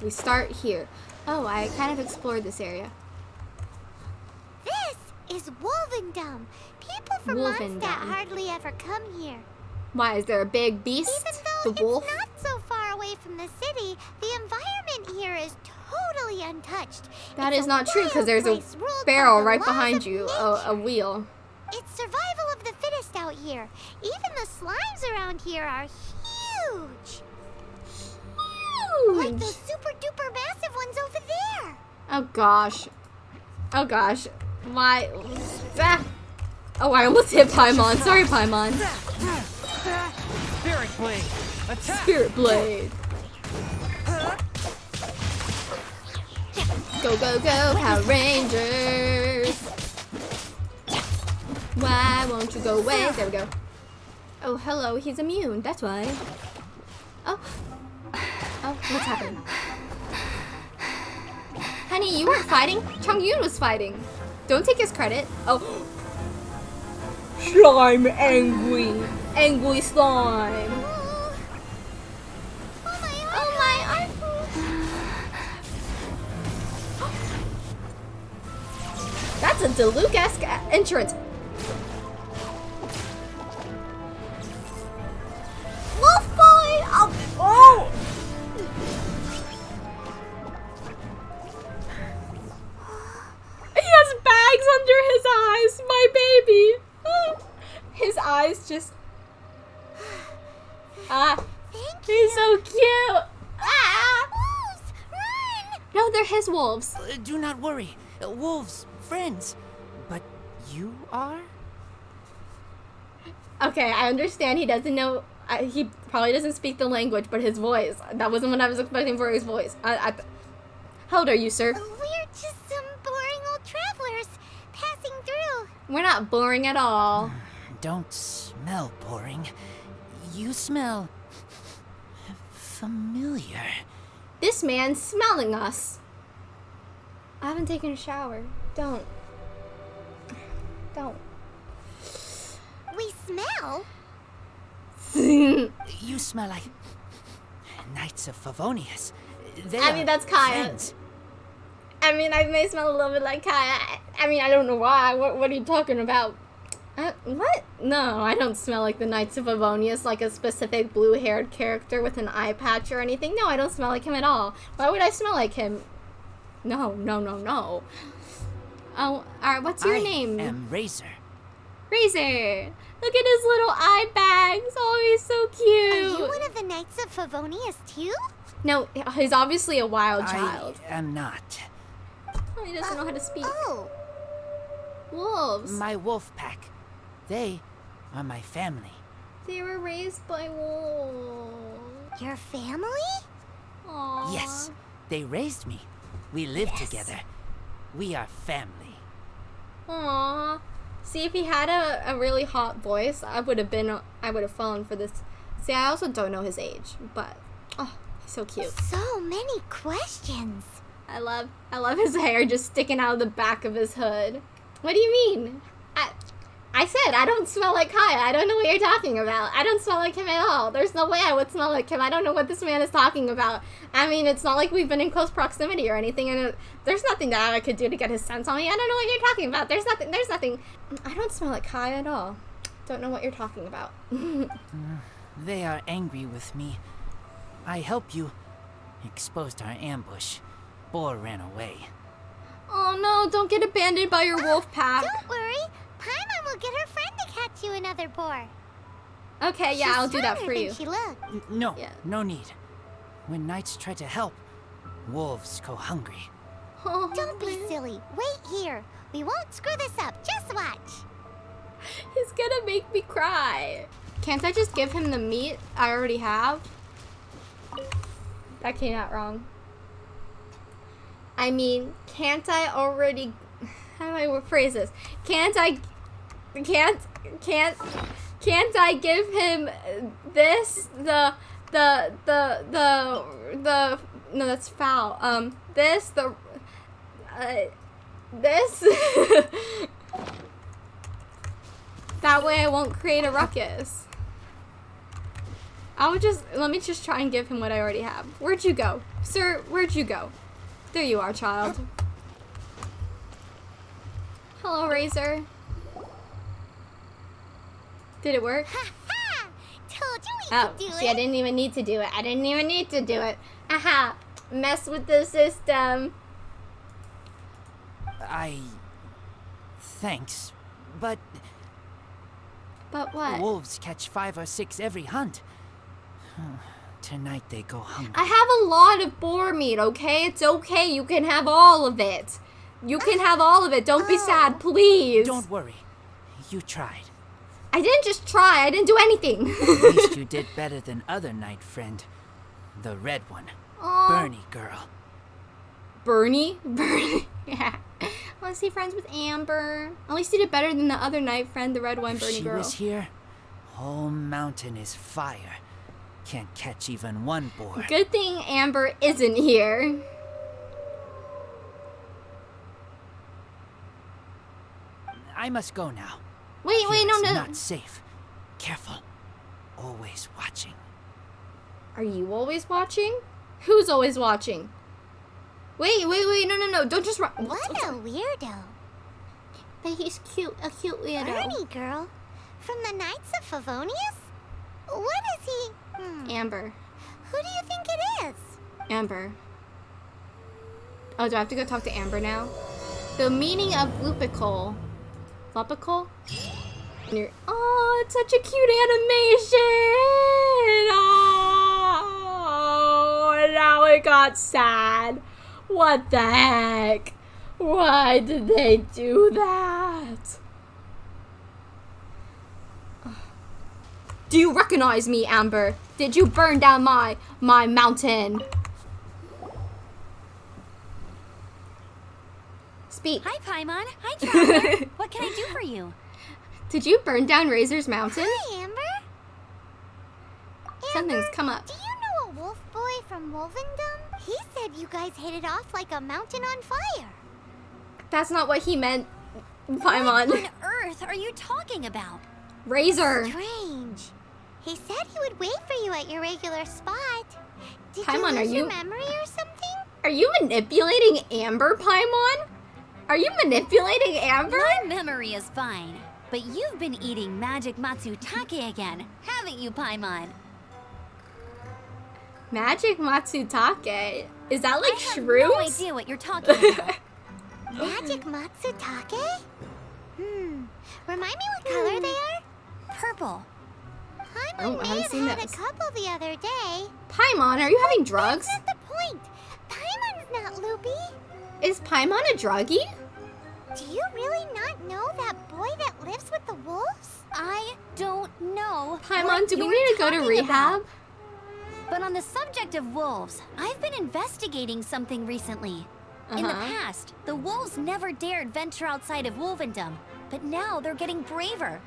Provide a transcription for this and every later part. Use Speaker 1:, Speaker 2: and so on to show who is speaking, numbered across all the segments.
Speaker 1: We start here. Oh, I kind of explored this area.
Speaker 2: This is Wolvendom. People from
Speaker 1: Wolvendom.
Speaker 2: Mondstadt hardly ever come here.
Speaker 1: Why, is there a big beast?
Speaker 2: Even though
Speaker 1: the wolf?
Speaker 2: it's not so far away from the city, the environment here is totally untouched.
Speaker 1: That
Speaker 2: It's
Speaker 1: is not true because there's a
Speaker 2: place ruled by
Speaker 1: barrel right behind you, a, a wheel.
Speaker 2: It's survival of the fittest out here. Even the slimes around here are huge. Like those super duper massive ones over there.
Speaker 1: Oh gosh. Oh gosh. My... Ah. Oh, I almost hit Paimon. Sorry, Paimon.
Speaker 3: Spirit Blade! Attack!
Speaker 1: Spirit Blade. Go, go, go, Power Rangers. Why won't you go away? There we go. Oh, hello. He's immune. That's why. Oh. What's happening? Honey, you weren't fighting. Chongyun was fighting. Don't take his credit. Oh. Slime angry. Angry slime.
Speaker 2: Oh, my
Speaker 1: my That's a Diluc-esque entrance.
Speaker 2: Wolves,
Speaker 3: friends. But you are?
Speaker 1: Okay, I understand he doesn't know. I, he probably doesn't speak the language, but his voice. That wasn't what I was expecting for his voice. I, I, how old are you, sir?
Speaker 2: We're just some boring old travelers passing through.
Speaker 1: We're not boring at all.
Speaker 3: Don't smell boring. You smell familiar.
Speaker 1: This man's smelling us. I haven't taken a shower. Don't. Don't.
Speaker 2: We smell.
Speaker 3: You smell like Knights of Favonius. They
Speaker 1: I mean, that's Kaeya.
Speaker 3: friends.
Speaker 1: I mean, I may smell a little bit like Kaeya. I, I mean, I don't know why. What, what are you talking about? Uh, what? No, I don't smell like the Knights of Favonius, like a specific blue-haired character with an eye patch or anything. No, I don't smell like him at all. Why would I smell like him? No, no, no, no. Oh, alright, what's your
Speaker 3: I
Speaker 1: name?
Speaker 3: am Razor.
Speaker 1: Razor. Look at his little eye bags. Oh, he's so cute.
Speaker 2: Are you
Speaker 1: cute.
Speaker 2: one of the Knights of Favonius too?
Speaker 1: No, he's obviously a wild child.
Speaker 3: I am not.
Speaker 1: Oh, he doesn't know how to speak.
Speaker 2: Oh, oh,
Speaker 1: Wolves.
Speaker 3: My wolf pack. They are my family.
Speaker 1: They were raised by wolves.
Speaker 2: your family?
Speaker 1: Aww.
Speaker 3: Yes, they raised me. We live
Speaker 2: Yes.
Speaker 3: together. We are family.
Speaker 1: Aww. See, if he had a, a really hot voice, I would have been, I would have fallen for this. See, I also don't know his age, but, oh, he's so cute.
Speaker 2: So many questions.
Speaker 1: I love, I love his hair just sticking out of the back of his hood. What do you mean? I, I said I don't smell like Kaeya. I don't know what you're talking about. I don't smell like him at all. There's no way I would smell like him. I don't know what this man is talking about. I mean, it's not like we've been in close proximity or anything, and it, there's nothing that I could do to get his sense on me. I don't know what you're talking about. There's nothing. There's nothing. I don't smell like Kaeya at all. Don't know what you're talking about.
Speaker 3: They are angry with me. I help you. Exposed our ambush. Boar ran away.
Speaker 1: oh no! Don't get abandoned by your wolf pack.
Speaker 2: Don't worry. Paimon will get her friend to catch you another boar.
Speaker 1: Okay, yeah,
Speaker 2: She's
Speaker 1: I'll do that for you.
Speaker 2: She looked.
Speaker 3: N- No,
Speaker 1: Yeah.
Speaker 3: no need. When knights try to help, wolves go hungry.
Speaker 1: Oh,
Speaker 2: Don't be
Speaker 1: man.
Speaker 2: silly. Wait here. We won't screw this up. Just watch.
Speaker 1: He's gonna make me cry. Can't I just give him the meat I already have? That came out wrong. I mean, can't I already... How do I phrase this? Can't I... Can't... Can't... Can't I give him this, the... The... The... The... The... No, that's foul. Um, this, the... Uh, this... That way I won't create a ruckus. I would just let me just try and give him what I already have. Where'd you go, sir? Where'd you go? There you are, child. Hello, Razor. Did it work?
Speaker 2: Ha ha! Told you we
Speaker 1: Oh,
Speaker 2: could do
Speaker 1: see, I didn't even need to do it. I didn't even need to do it. Aha! Mess with the system.
Speaker 3: I. Thanks. But
Speaker 1: But what?
Speaker 3: wolves catch five or six every hunt. Tonight they go hungry.
Speaker 1: I have a lot of boar meat, okay? It's okay. You can have all of it. You can uh, have all of it. Don't be sad, oh. please.
Speaker 3: Don't worry. You tried.
Speaker 1: I didn't just try. I didn't do anything.
Speaker 3: At least you did better than other night friend. The red one.
Speaker 1: Aw.
Speaker 3: Bernie girl.
Speaker 1: Bernie? Bernie. yeah. Was he friends with Amber? At least he did better than the other night friend, the red one,
Speaker 3: If
Speaker 1: Bernie
Speaker 3: she
Speaker 1: girl.
Speaker 3: was here, whole mountain is fire. Can't catch even one boar.
Speaker 1: Good thing Amber isn't here.
Speaker 3: I must go now.
Speaker 1: Wait, wait, no,
Speaker 3: Here it's
Speaker 1: no.
Speaker 3: Not safe. Careful. Always watching.
Speaker 1: Are you always watching? Who's always watching? Wait, wait, wait, no, no, no. Don't just run.
Speaker 2: What a weirdo.
Speaker 1: But he's cute, a cute weirdo.
Speaker 2: Bernie girl. From the Knights of Favonius? What is he? Hmm.
Speaker 1: Amber.
Speaker 2: Who do you think it is?
Speaker 1: Amber. Oh, do I have to go talk to Amber now? The meaning of lupical. Lupical? You're- Oh, it's such a cute animation! Oh, now it got sad. What the heck? Why did they do that? Do you recognize me, Amber? Did you burn down my my mountain? Speak.
Speaker 4: Hi, Paimon. Hi, Traveler. what can I do for you?
Speaker 1: Did you burn down Razor's mountain?
Speaker 2: Hi, Amber.
Speaker 1: Something's
Speaker 2: Amber,
Speaker 1: come up.
Speaker 2: Do you know a wolf boy from Wolvendom? He said you guys hit it off like a mountain on fire.
Speaker 1: That's not what he meant, Paimon.
Speaker 4: What on earth are you talking about?
Speaker 1: Razor.
Speaker 2: Strange. He said he would wait for you at your regular spot. Did
Speaker 1: Paimon,
Speaker 2: you
Speaker 1: are
Speaker 2: lose your
Speaker 1: you-
Speaker 2: memory or something?
Speaker 1: Are you manipulating Amber, Paimon? Are you manipulating Amber?
Speaker 4: My memory is fine, but you've been eating magic matsutake again, haven't you, Paimon?
Speaker 1: Magic Matsutake. Is that like
Speaker 4: I have no idea what you're talking about.
Speaker 2: Magic Matsutake? Hmm. Remind me what color they are?
Speaker 4: Purple.
Speaker 2: Paimon
Speaker 1: Oh, I
Speaker 2: may
Speaker 1: haven't
Speaker 2: have
Speaker 1: seen
Speaker 2: had
Speaker 1: those.
Speaker 2: a couple the other day.
Speaker 1: Paimon, are you having drugs?
Speaker 2: That's not the point. Paimon's not loopy.
Speaker 1: Is Paimon a druggie?
Speaker 2: Do you really not know that boy that lives with the wolves?
Speaker 4: I don't know.
Speaker 1: Paimon,
Speaker 4: what
Speaker 1: do we need to go to rehab?
Speaker 4: about. But on the subject of wolves, I've been investigating something recently. In the
Speaker 1: Uh-huh.
Speaker 4: past, the wolves never dared venture outside of Wolvendom, but now they're getting braver.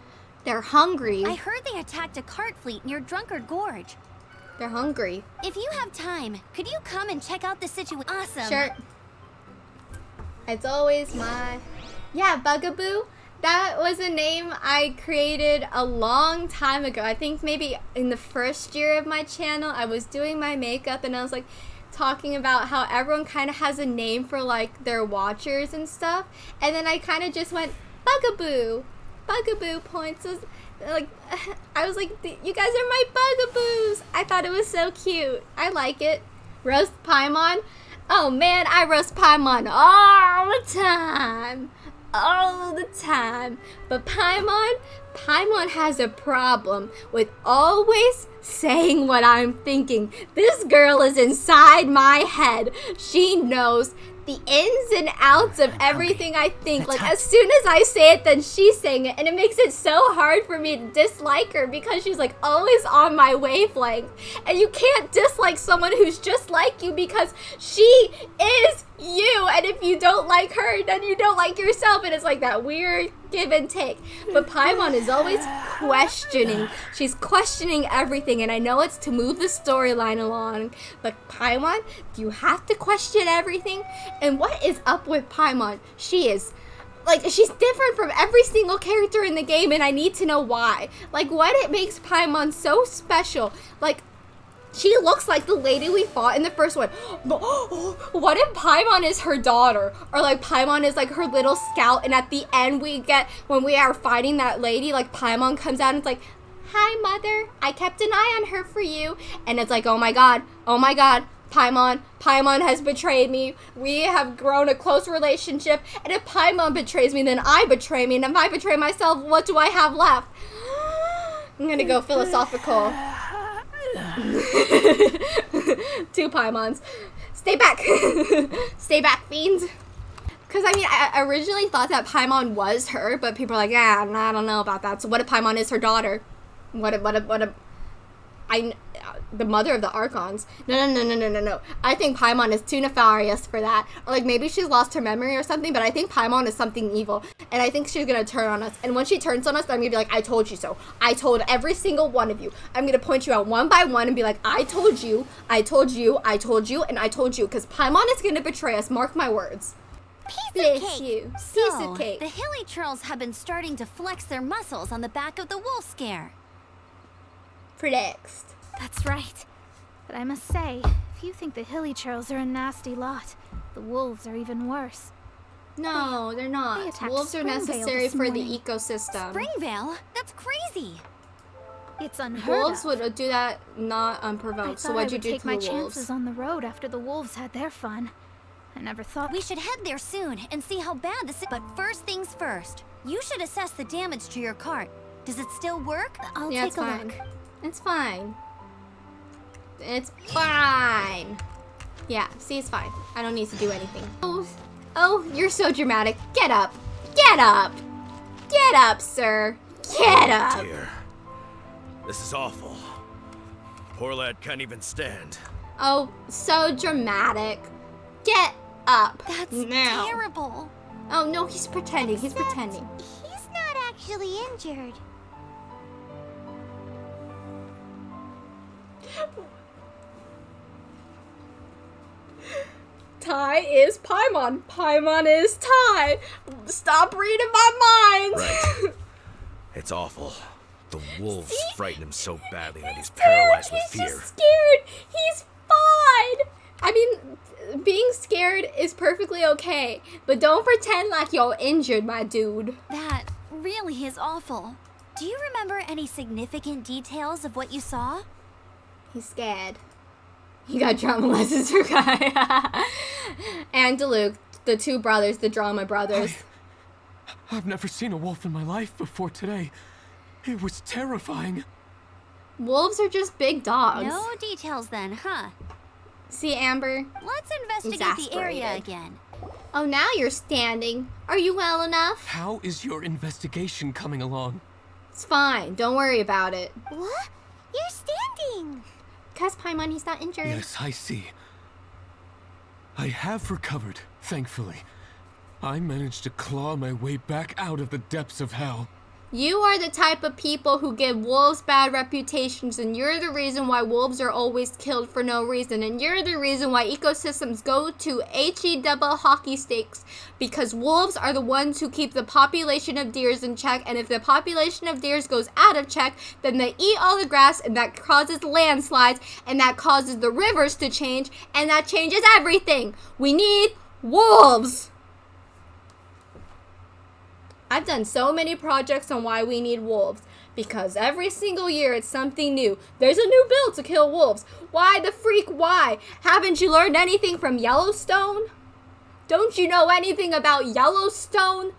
Speaker 1: They're hungry.
Speaker 4: I heard they attacked a cart fleet near Drunkard Gorge.
Speaker 1: They're hungry.
Speaker 4: If you have time, could you come and check out the situation? Awesome.
Speaker 1: Sure. It's always my. Yeah, Bugaboo. That was a name I created a long time ago. I think maybe in the first year of my channel, I was doing my makeup and I was like talking about how everyone kind of has a name for like their watchers and stuff. And then I kind of just went Bugaboo. Bugaboo points was like I was like you guys are my bugaboos. I thought it was so cute. I like it. Roast Paimon. Oh man, I roast Paimon all the time. All the time. But Paimon, Paimon has a problem with always saying what I'm thinking. This girl is inside my head. She knows the ins and outs of everything I think. Like as soon as I say it, then she's saying it, and it makes it so hard for me to dislike her because she's like always on my wavelength. And you can't dislike someone who's just like you because she is you. And if you don't like her, then you don't like yourself, and it's like that weird give and take. But Paimon is always questioning. She's questioning everything, and I know it's to move the storyline along. But Paimon, do you have to question everything. And what is up with Paimon? She is like she's different from every single character in the game and I need to know why. Like what it makes Paimon so special. Like she looks like the lady we fought in the first one. What if Paimon is her daughter? Or like Paimon is like her little scout and at the end we get when we are fighting that lady, like Paimon comes out and it's like, Hi mother, I kept an eye on her for you. And it's like, oh my god, oh my god, Paimon, Paimon has betrayed me. We have grown a close relationship. And if Paimon betrays me, then I betray me. And if I betray myself, what do I have left? I'm gonna go philosophical. Two Paimons. Stay back. Stay back, fiends. Because, I mean, I originally thought that Paimon was her, but people are like, yeah, I don't know about that. So what if Paimon is her daughter? What if, what if, what if, I, the mother of the Archons. No, no, no, no, no, no, no. I think Paimon is too nefarious for that. Or like maybe she's lost her memory or something, but I think Paimon is something evil. And I think she's gonna turn on us. And when she turns on us, I'm gonna be like, I told you so. I told every single one of you. I'm gonna point you out one by one and be like, I told you, I told you, I told you, and I told you. Because Paimon is gonna betray us. Mark my words.
Speaker 2: Piece of cake.
Speaker 1: you.
Speaker 4: So,
Speaker 1: Piece of cake.
Speaker 4: the Hilichurls have been starting to flex their muscles on the back of the wolf scare.
Speaker 1: Flexed.
Speaker 5: That's right. But I must say, if you think the Hilichurls are a nasty lot, the wolves are even worse.
Speaker 1: No, they're not.
Speaker 5: attacked
Speaker 1: Wolves are necessary
Speaker 5: this
Speaker 1: for the ecosystem.
Speaker 4: Springvale? That's crazy.
Speaker 5: It's unheard
Speaker 1: Wolves
Speaker 5: of.
Speaker 1: would uh, do that not unprovoked. So
Speaker 5: thought I
Speaker 1: what'd you do
Speaker 5: take
Speaker 1: to
Speaker 5: my
Speaker 1: the wolves?
Speaker 5: chances on the road after the wolves had their fun. I never thought
Speaker 4: We should head there soon and see how bad this is. But first things first, you should assess the damage to your cart. Does it still work?
Speaker 5: I'll
Speaker 1: yeah,
Speaker 5: take
Speaker 1: it's
Speaker 5: a
Speaker 1: fine.
Speaker 5: look.
Speaker 1: It's fine. It's fine. Yeah, see, it's fine. I don't need to do anything. Oh, oh, you're so dramatic. Get up. Get up. Get up, sir. Get oh, up.
Speaker 6: Dear, this is awful. Poor lad can't even stand.
Speaker 1: Oh, so dramatic. Get up.
Speaker 4: That's
Speaker 1: now.
Speaker 4: terrible.
Speaker 1: Oh no, he's pretending. He's pretending.
Speaker 2: He's not actually injured.
Speaker 1: Ty is Paimon. Paimon is Ty. Stop reading my mind.
Speaker 6: Right. It's awful. The wolves frighten him so badly that he's paralyzed with
Speaker 1: He's
Speaker 6: fear.
Speaker 1: just scared. He's fine. I mean, being scared is perfectly okay, but don't pretend like you're injured, my dude.
Speaker 4: That really is awful. Do you remember any significant details of what you saw?
Speaker 1: He's scared. He got drama lessons for Kai. and Luke, the two brothers, the drama brothers.
Speaker 7: I've never seen a wolf in my life before today. It was terrifying.
Speaker 1: Wolves are just big dogs.
Speaker 4: No details then, huh?
Speaker 1: See, Amber?
Speaker 4: Let's investigate the area again.
Speaker 1: Oh, now you're standing. Are you well enough?
Speaker 7: How is your investigation coming along?
Speaker 1: It's fine. Don't worry about it.
Speaker 2: What? You're standing.
Speaker 1: Cause Paimon, he's not injured.
Speaker 7: Yes, I see. I have recovered, thankfully. I managed to claw my way back out of the depths of hell.
Speaker 1: You are the type of people who give wolves bad reputations, and you're the reason why wolves are always killed for no reason, and you're the reason why ecosystems go to HE double hockey sticks because wolves are the ones who keep the population of deers in check, and if the population of deers goes out of check, then they eat all the grass, and that causes landslides, and that causes the rivers to change, and that changes everything. We need wolves. I've done so many projects on why we need wolves because every single year it's something new. There's a new bill to kill wolves. Why the freak? Why? Haven't you learned anything from Yellowstone? Don't you know anything about Yellowstone?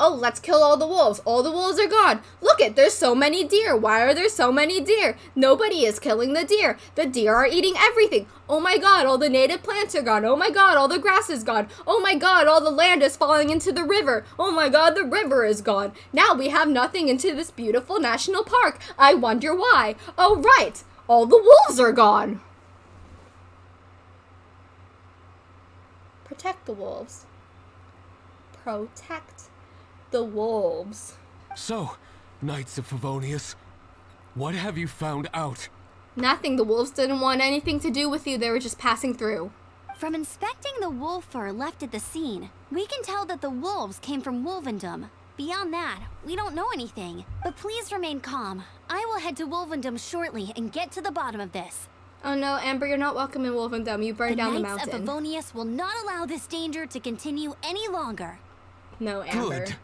Speaker 1: Oh, let's kill all the wolves. All the wolves are gone. Look it, there's so many deer. Why are there so many deer? Nobody is killing the deer. The deer are eating everything. Oh my god, all the native plants are gone. Oh my god, all the grass is gone. Oh my god, all the land is falling into the river. Oh my god, the river is gone. Now we have nothing into this beautiful national park. I wonder why. Oh right, all the wolves are gone. Protect the wolves. Protect the wolves.
Speaker 7: So, Knights of Favonius, what have you found out?
Speaker 1: Nothing. The wolves didn't want anything to do with you. They were just passing through.
Speaker 4: From inspecting the wolf fur left at the scene, we can tell that the wolves came from Wolvendom. Beyond that, we don't know anything. But please remain calm. I will head to Wolvendom shortly and get to the bottom of this.
Speaker 1: Oh no, Amber, you're not welcome in Wolvendom. You burned
Speaker 4: the
Speaker 1: down the
Speaker 4: Knights of Favonius will not allow this danger to continue any longer.
Speaker 1: no, Amber.
Speaker 7: Good.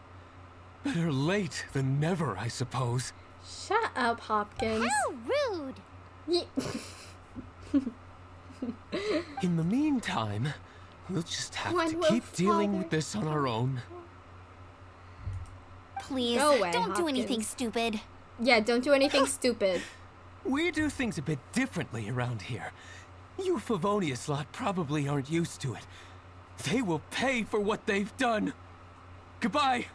Speaker 7: Better late than never, I suppose.
Speaker 1: Shut up, Hopkins.
Speaker 2: How rude!
Speaker 1: Ye-
Speaker 7: In the meantime, we'll just have
Speaker 1: When
Speaker 7: to
Speaker 1: will
Speaker 7: keep dealing with this on our own.
Speaker 4: Please,
Speaker 1: Go away,
Speaker 4: don't do anything stupid.
Speaker 1: yeah, don't do anything stupid.
Speaker 7: We do things a bit differently around here. You Favonius lot probably aren't used to it. They will pay for what they've done. Goodbye.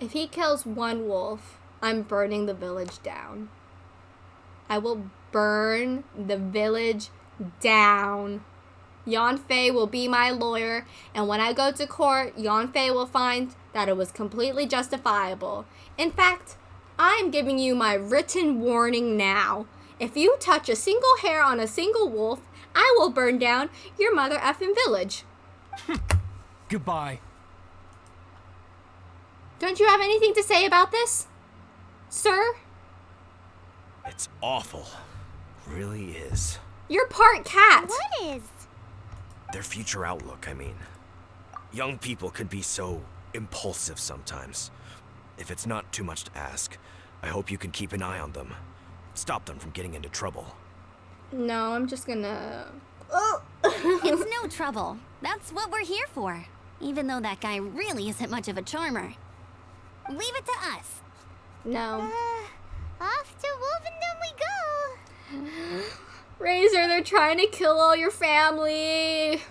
Speaker 1: If he kills one wolf, I'm burning the village down. I will burn the village down. Yanfei will be my lawyer, and when I go to court, Yanfei will find that it was completely justifiable. In fact, I'm giving you my written warning now. If you touch a single hair on a single wolf, I will burn down your mother effing village.
Speaker 7: Goodbye.
Speaker 1: Don't you have anything to say about this? Sir?
Speaker 6: It's awful. Really is.
Speaker 1: You're part cat.
Speaker 2: What is?
Speaker 6: Their future outlook, I mean. Young people could be so impulsive sometimes. If it's not too much to ask, I hope you can keep an eye on them. Stop them from getting into trouble.
Speaker 1: No, I'm just gonna. Oh.
Speaker 4: It's no trouble. That's what we're here for. Even though that guy really isn't much of a charmer. Leave it to us.
Speaker 1: No.
Speaker 2: Uh, off to Wolvendom we go!
Speaker 1: Razor, they're trying to kill all your family.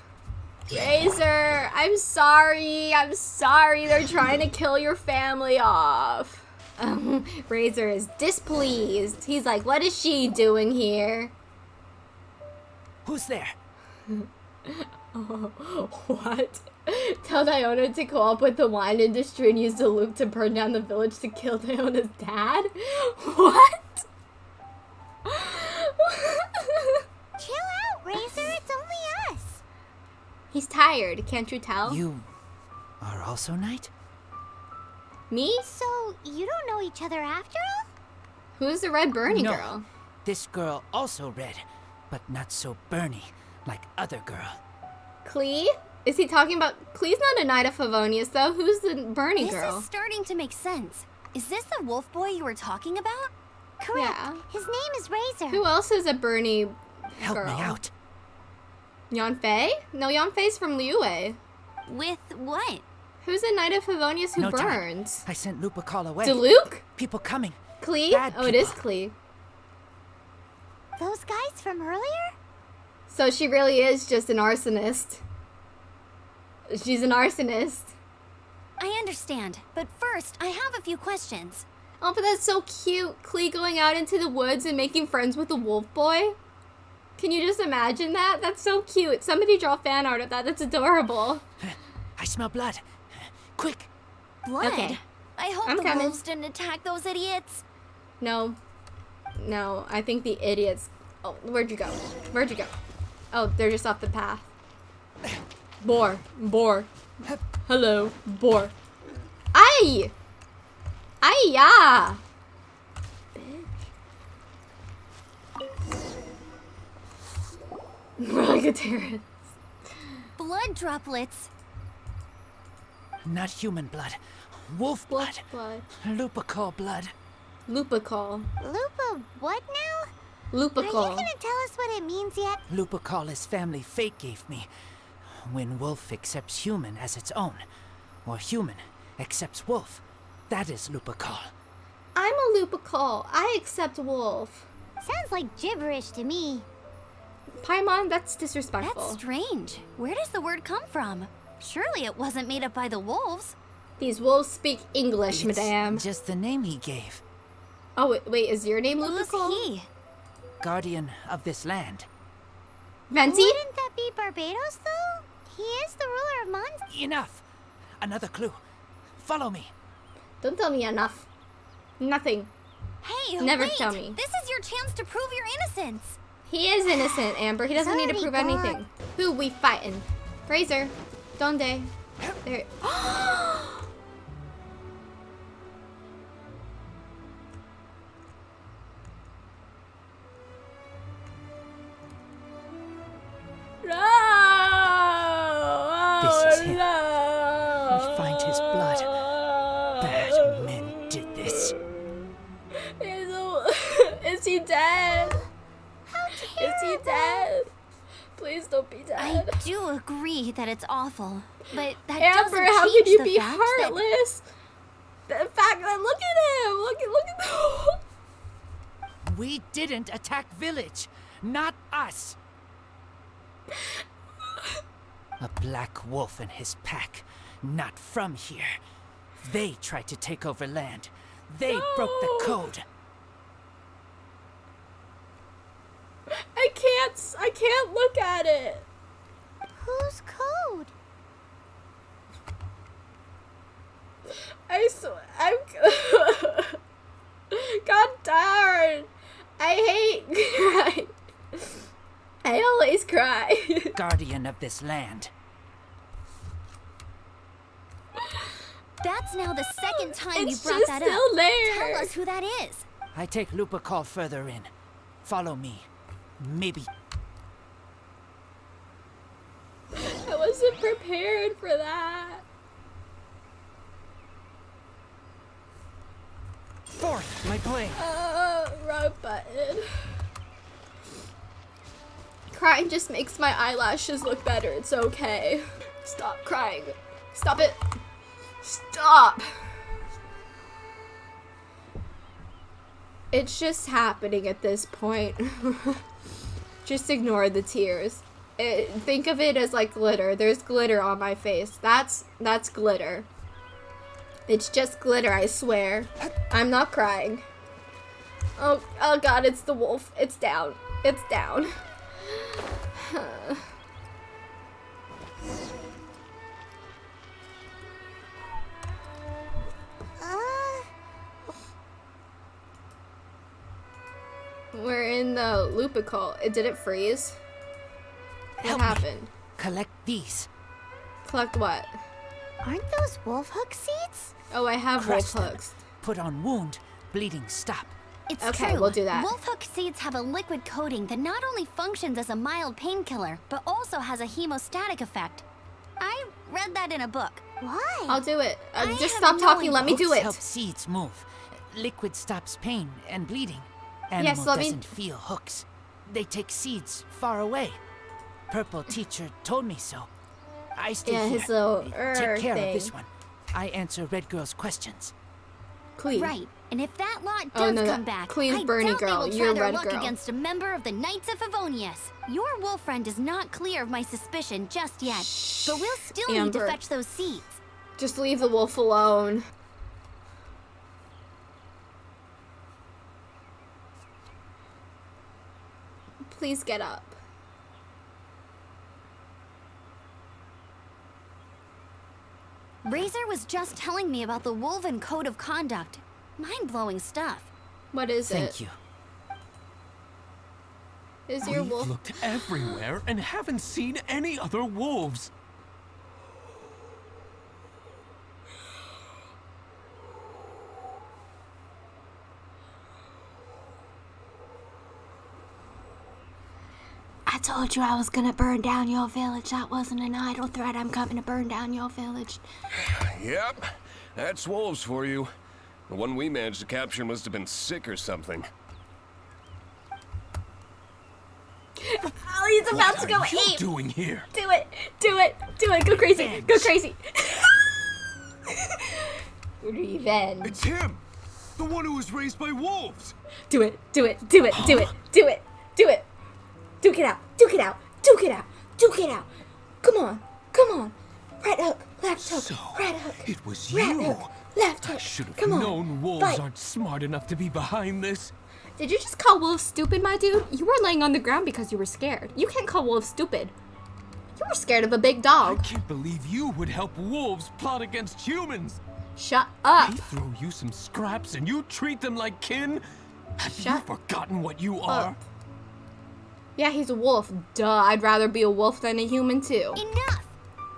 Speaker 1: Razor, I'm sorry. I'm sorry. They're trying to kill your family off. Um, Razor is displeased. He's like, what is she doing here?
Speaker 3: Who's there?
Speaker 1: oh, What? Tell Diona to co op with the wine industry and use the loop to burn down the village to kill Diona's dad? What?
Speaker 2: Chill out, Razor, it's only us!
Speaker 1: He's tired, can't you tell?
Speaker 3: You are also Knight?
Speaker 1: Me?
Speaker 2: So, you don't know each other after all?
Speaker 1: Who's the red Bernie
Speaker 3: no.
Speaker 1: girl?
Speaker 3: This girl also red, but not so Bernie like other girl.
Speaker 1: Klee? Is he talking about Please not a knight of Favonius though? Who's the Bernie
Speaker 4: This
Speaker 1: girl?
Speaker 4: is starting to make sense. Is this the wolf boy you were talking about?
Speaker 2: Correct.
Speaker 1: Yeah.
Speaker 2: His name is Razor.
Speaker 1: Who else is a Bernie
Speaker 3: Help
Speaker 1: girl?
Speaker 3: me out.
Speaker 1: Yanfei? No, Yanfei's from Liyue.
Speaker 4: With what?
Speaker 1: Who's a knight of Favonius who
Speaker 3: No time.
Speaker 1: burns?
Speaker 3: I sent Lupercal away.
Speaker 1: Diluc?
Speaker 3: People coming.
Speaker 1: Klee?
Speaker 3: Bad
Speaker 1: Oh, it is
Speaker 3: people.
Speaker 1: Klee.
Speaker 2: Those guys from earlier?
Speaker 1: So she really is just an arsonist. She's an arsonist.
Speaker 4: I understand, but first, I have a few questions.
Speaker 1: Oh, but that's so cute. Klee going out into the woods and making friends with the wolf boy. Can you just imagine that? That's so cute. Somebody draw fan art of that. That's adorable.
Speaker 3: I smell blood. Quick.
Speaker 4: Blood.
Speaker 1: Okay.
Speaker 4: I hope
Speaker 1: I'm
Speaker 4: the
Speaker 1: coming.
Speaker 4: wolves didn't attack those idiots.
Speaker 1: No. No, I think the idiots. Oh, where'd you go? Where'd you go? Oh, they're just off the path. Boar. Boar. Hello. Boar. Ay! Ay, yeah! We're like a terrorist.
Speaker 4: Blood droplets.
Speaker 3: Not human blood. Wolf blood.
Speaker 1: Blood.
Speaker 3: Lupercal blood.
Speaker 1: Lupical.
Speaker 2: Lupa, what now? Are you gonna tell us what it means yet?
Speaker 3: Lupercal is family fate gave me. When wolf accepts human as its own, or human accepts wolf, that is Lupercal.
Speaker 1: I'm a Lupical. I accept wolf.
Speaker 2: Sounds like gibberish to me.
Speaker 1: Paimon, that's disrespectful.
Speaker 4: That's strange. Where does the word come from? Surely it wasn't made up by the wolves.
Speaker 1: These wolves speak English,
Speaker 3: It's
Speaker 1: madame.
Speaker 3: just the name he gave.
Speaker 1: Oh, wait, wait, is your name
Speaker 4: Who's he?
Speaker 3: Guardian of this land.
Speaker 1: Venti?
Speaker 2: Wouldn't that be Barbatos, though? He is the ruler of Mons.
Speaker 3: Enough! Another clue. Follow me.
Speaker 1: Don't tell me enough. Nothing.
Speaker 4: Hey,
Speaker 1: Never
Speaker 4: wait!
Speaker 1: tell me.
Speaker 4: This is your chance to prove your innocence.
Speaker 1: He is innocent, Amber. He doesn't need to prove
Speaker 2: God.
Speaker 1: anything. Who we fighting? Fraser. Donde? There. no!
Speaker 3: This him.
Speaker 1: No!
Speaker 3: We find his blood. Bad men did this.
Speaker 1: Is, is he dead? Is he dead? Please don't be dead.
Speaker 4: I do agree that it's awful, but that
Speaker 1: Amber,
Speaker 4: doesn't
Speaker 1: how
Speaker 4: change
Speaker 1: can you
Speaker 4: the
Speaker 1: be
Speaker 4: fact that-
Speaker 1: heartless? The fact that look at him, look at look at the.
Speaker 3: We didn't attack village. Not us. A black wolf and his pack. Not from here. They tried to take over land. They broke the code.
Speaker 1: I can't. I can't look at it.
Speaker 2: Whose code?
Speaker 1: I swear. I'm. God darn. I hate crying. I always cry.
Speaker 3: Guardian of this land.
Speaker 4: That's now the second time
Speaker 1: it's
Speaker 4: you brought
Speaker 1: just
Speaker 4: that
Speaker 1: still
Speaker 4: up.
Speaker 1: there.
Speaker 4: Tell us who that is.
Speaker 3: I take Lupa call further in. Follow me. Maybe
Speaker 1: I wasn't prepared for that.
Speaker 3: Fourth, my blade.
Speaker 1: Uh, wrong button. Crying just makes my eyelashes look better. It's okay. Stop crying. Stop it. Stop. It's just happening at this point. just ignore the tears. It, think of it as like glitter. There's glitter on my face. That's that's glitter. It's just glitter, I swear. I'm not crying. Oh, oh god, it's the wolf. It's down. It's down.
Speaker 2: Uh,
Speaker 1: We're in the Lupical. It did it freeze? What
Speaker 3: Help me.
Speaker 1: happened?
Speaker 3: Collect these.
Speaker 1: Collect what?
Speaker 2: aren't those wolf hook seeds?
Speaker 1: Oh, I have
Speaker 3: Crush
Speaker 1: wolf
Speaker 3: them.
Speaker 1: hooks.
Speaker 3: Put on wound. Bleeding stop.
Speaker 4: It's
Speaker 1: Okay,
Speaker 4: true.
Speaker 1: we'll do that.
Speaker 4: Wolfhook seeds have a liquid coating that not only functions as a mild painkiller, but also has a hemostatic effect. I read that in a book.
Speaker 2: Why?
Speaker 1: I'll do it. Uh, just stop talking. Let me do
Speaker 3: Hooks
Speaker 1: it.
Speaker 3: help seeds move. Liquid stops pain and bleeding.
Speaker 1: Yes,
Speaker 3: Animal
Speaker 1: let
Speaker 3: doesn't feel hooks. They take seeds far away. Purple teacher told me so. I stay
Speaker 1: Yeah,
Speaker 3: here.
Speaker 1: his little
Speaker 3: Take care
Speaker 1: thing.
Speaker 3: of this one. I answer Red Girl's questions.
Speaker 1: Queen.
Speaker 4: Right. And if that lot
Speaker 1: Oh,
Speaker 4: does
Speaker 1: no,
Speaker 4: come back, I
Speaker 1: Bernie
Speaker 4: doubt
Speaker 1: girl,
Speaker 4: they will
Speaker 1: you're
Speaker 4: try their luck
Speaker 1: girl.
Speaker 4: against a member of the Knights of Favonius. Your wolf friend is not clear of my suspicion just yet, but we'll still need to fetch those seeds.
Speaker 1: Just leave the wolf alone. Please get up.
Speaker 4: Razor was just telling me about the Wolven Code of Conduct. Mind-blowing stuff.
Speaker 1: What is
Speaker 3: Thank
Speaker 1: it?
Speaker 3: Thank you.
Speaker 1: Is your
Speaker 7: We've
Speaker 1: wolf?
Speaker 7: looked everywhere and haven't seen any other wolves.
Speaker 8: I told you I was gonna burn down your village. That wasn't an idle threat. I'm coming to burn down your village.
Speaker 9: Yep, that's wolves for you. The one we managed to capture must have been sick or something.
Speaker 1: He's about to go
Speaker 7: What are you
Speaker 1: ape.
Speaker 7: doing here?
Speaker 1: Do it. Do it. Do it. Go crazy. Go crazy. Revenge.
Speaker 9: It's him! The one who was raised by wolves!
Speaker 1: Do it. Do it. Do it. Do it. Do it. Do it. Duke it out. Duke it out. Duke it out. Duke it out. Come on. Come on. Right hook. Left hook.
Speaker 7: So,
Speaker 1: right hook.
Speaker 7: it was
Speaker 1: right
Speaker 7: you.
Speaker 1: hook. Left
Speaker 7: I should have
Speaker 1: Come on.
Speaker 7: known wolves
Speaker 1: Fight.
Speaker 7: aren't smart enough to be behind this.
Speaker 1: Did you just call wolves stupid, my dude? You were laying on the ground because you were scared. You can't call wolves stupid. You were scared of a big dog.
Speaker 7: I can't believe you would help wolves plot against humans.
Speaker 1: Shut up.
Speaker 7: They throw you some scraps and you treat them like kin? Have
Speaker 1: Shut
Speaker 7: you forgotten what you are?
Speaker 1: up. Yeah, he's a wolf. Duh, I'd rather be a wolf than a human too.
Speaker 2: Enough!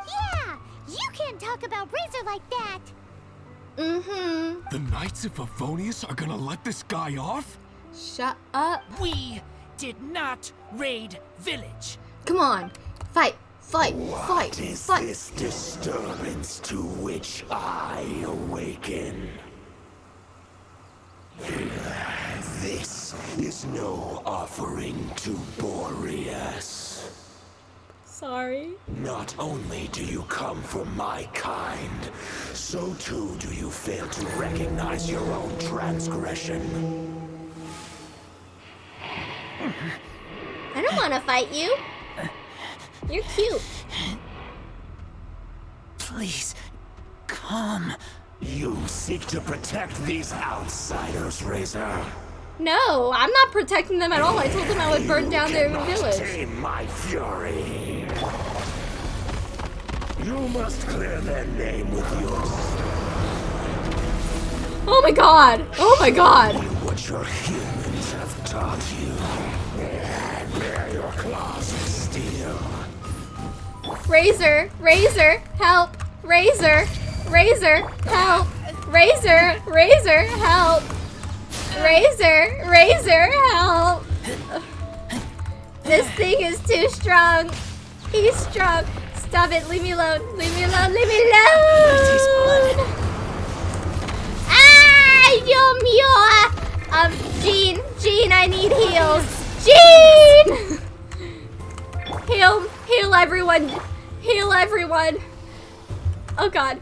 Speaker 2: Yeah! You can't talk about Razor like that!
Speaker 1: Mm-hmm.
Speaker 7: The Knights of Favonius are gonna let this guy off?
Speaker 1: Shut up.
Speaker 3: We did not raid village.
Speaker 1: Come on. Fight. Fight. Fight. fight.
Speaker 10: What is
Speaker 1: Fight.
Speaker 10: this disturbance to which I awaken? This is no offering to Boreas.
Speaker 1: Sorry.
Speaker 10: Not only do you come from my kind, so too do you fail to recognize your own transgression.
Speaker 1: I don't want to fight you. You're cute.
Speaker 3: Please, come.
Speaker 10: You seek to protect these outsiders, Razor.
Speaker 1: No, I'm not protecting them at all. I told them I would burn
Speaker 10: You
Speaker 1: down their
Speaker 10: cannot
Speaker 1: village.
Speaker 10: tame my fury. You must clear their name with yours.
Speaker 1: Oh my god. Oh my god.
Speaker 10: What your humans have taught you. Bear your claws of steel.
Speaker 1: Razor. Razor. Help. Razor. Razor. Help. Razor. Razor. Help. Razor. Razor. Help. This thing is too strong. He's strong. Stop it. Leave me alone. Leave me alone. Leave me alone. Ah, Dios mío. Um, Jean. Jean, I need heals. Jean! Heal. Heal everyone. Heal everyone. Oh god.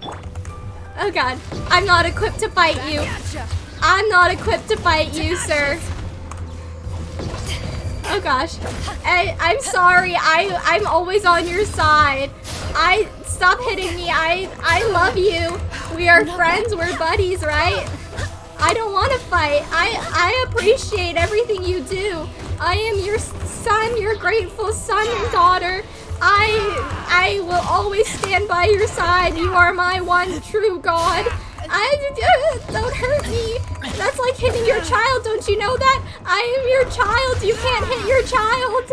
Speaker 1: Oh god. I'm not equipped to fight you. I'm not equipped to fight you, sir. Oh gosh. I, I'm sorry. I I'm always on your side. I stop hitting me. I I love you. We are friends. We're buddies, right? I don't want to fight. I I appreciate everything you do. I am your son, your grateful son and daughter. I I will always stand by your side. You are my one true God. I don't hurt me. That's like hitting your child. Don't you know that? I am your child. You can't hit your child.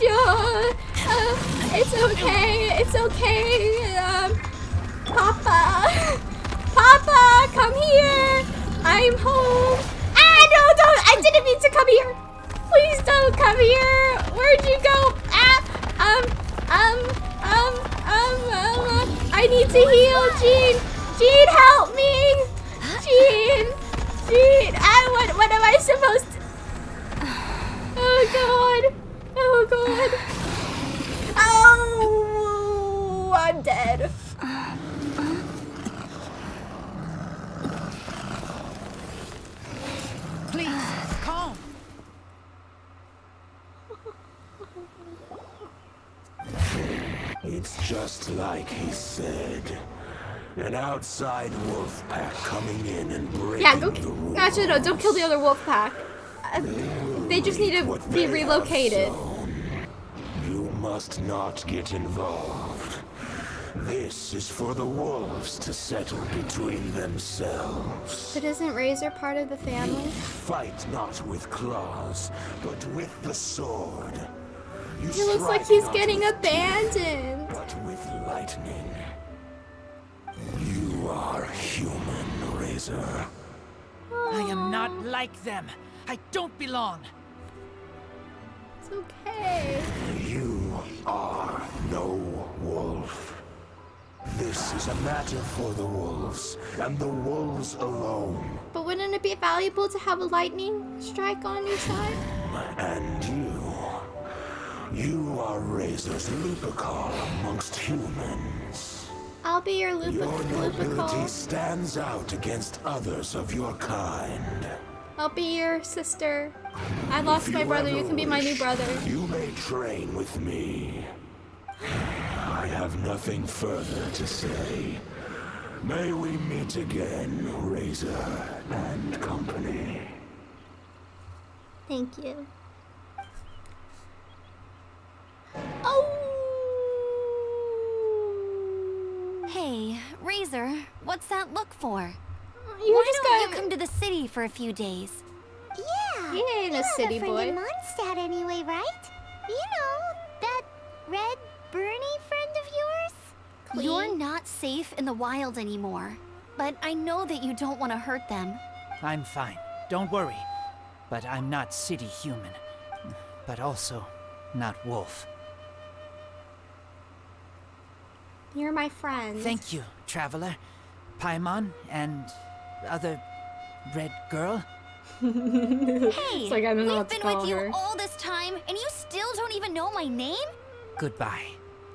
Speaker 1: Do. Uh, it's okay. It's okay. Um, Papa. Papa, come here. I'm home. Ah, no, don't. I didn't mean to come here. Please don't come here. Where'd you go? Ah, um, um, um, um, um, uh, I need to heal, Jean. Jean, help me. Jean, Jean. Ah, what, what am I supposed to? Oh God. Oh God. Oh, I'm dead.
Speaker 3: Please, calm.
Speaker 10: It's just like he said. An outside wolf pack coming in and breaking
Speaker 1: Yeah, go.
Speaker 10: the.
Speaker 1: Actually, no, don't kill the other wolf pack. Uh, they just need to be relocated.
Speaker 10: You must not get involved. This is for the wolves to settle between themselves.
Speaker 1: But isn't Razor part of the family?
Speaker 10: Fight not with claws, but with the sword. You
Speaker 1: He looks like he's getting abandoned.
Speaker 10: but with lightning. You are human, Razor.
Speaker 3: I am not like them. I don't belong.
Speaker 1: It's okay.
Speaker 10: You are no wolf. This is a matter for the wolves, and the wolves alone.
Speaker 1: But wouldn't it be valuable to have a lightning strike on your side?
Speaker 10: And you. You are Razor's Lupical amongst humans.
Speaker 1: I'll be your
Speaker 10: Your nobility stands out against others of your kind.
Speaker 1: I'll be your sister. I lost my brother. You can be my new brother.
Speaker 10: You may train with me. I have nothing further to say. May we meet again, Razor and company.
Speaker 1: Thank you. Oh.
Speaker 4: Hey, Razor, what's that look for?
Speaker 1: You
Speaker 4: Why
Speaker 1: just
Speaker 4: don't
Speaker 1: got.
Speaker 4: you come to the city for a few days?
Speaker 2: Yeah,
Speaker 1: He ain't a
Speaker 2: you
Speaker 1: city
Speaker 2: have a friend
Speaker 1: boy.
Speaker 2: in Mondstadt anyway, right? You know, that red Bernie friend of yours?
Speaker 4: You're not safe in the wild anymore. But I know that you don't want to hurt them.
Speaker 3: I'm fine. Don't worry. But I'm not city human. But also not wolf.
Speaker 1: You're my friend.
Speaker 3: Thank you, traveler. Paimon and other red girl.
Speaker 4: Hey,
Speaker 1: It's like I don't know
Speaker 4: we've
Speaker 1: what
Speaker 4: been with
Speaker 1: her.
Speaker 4: you all this time, and you still don't even know my name?
Speaker 3: Goodbye.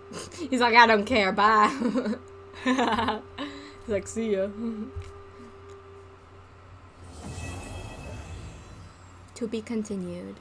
Speaker 1: He's like, I don't care. Bye. He's like, see ya. to be continued.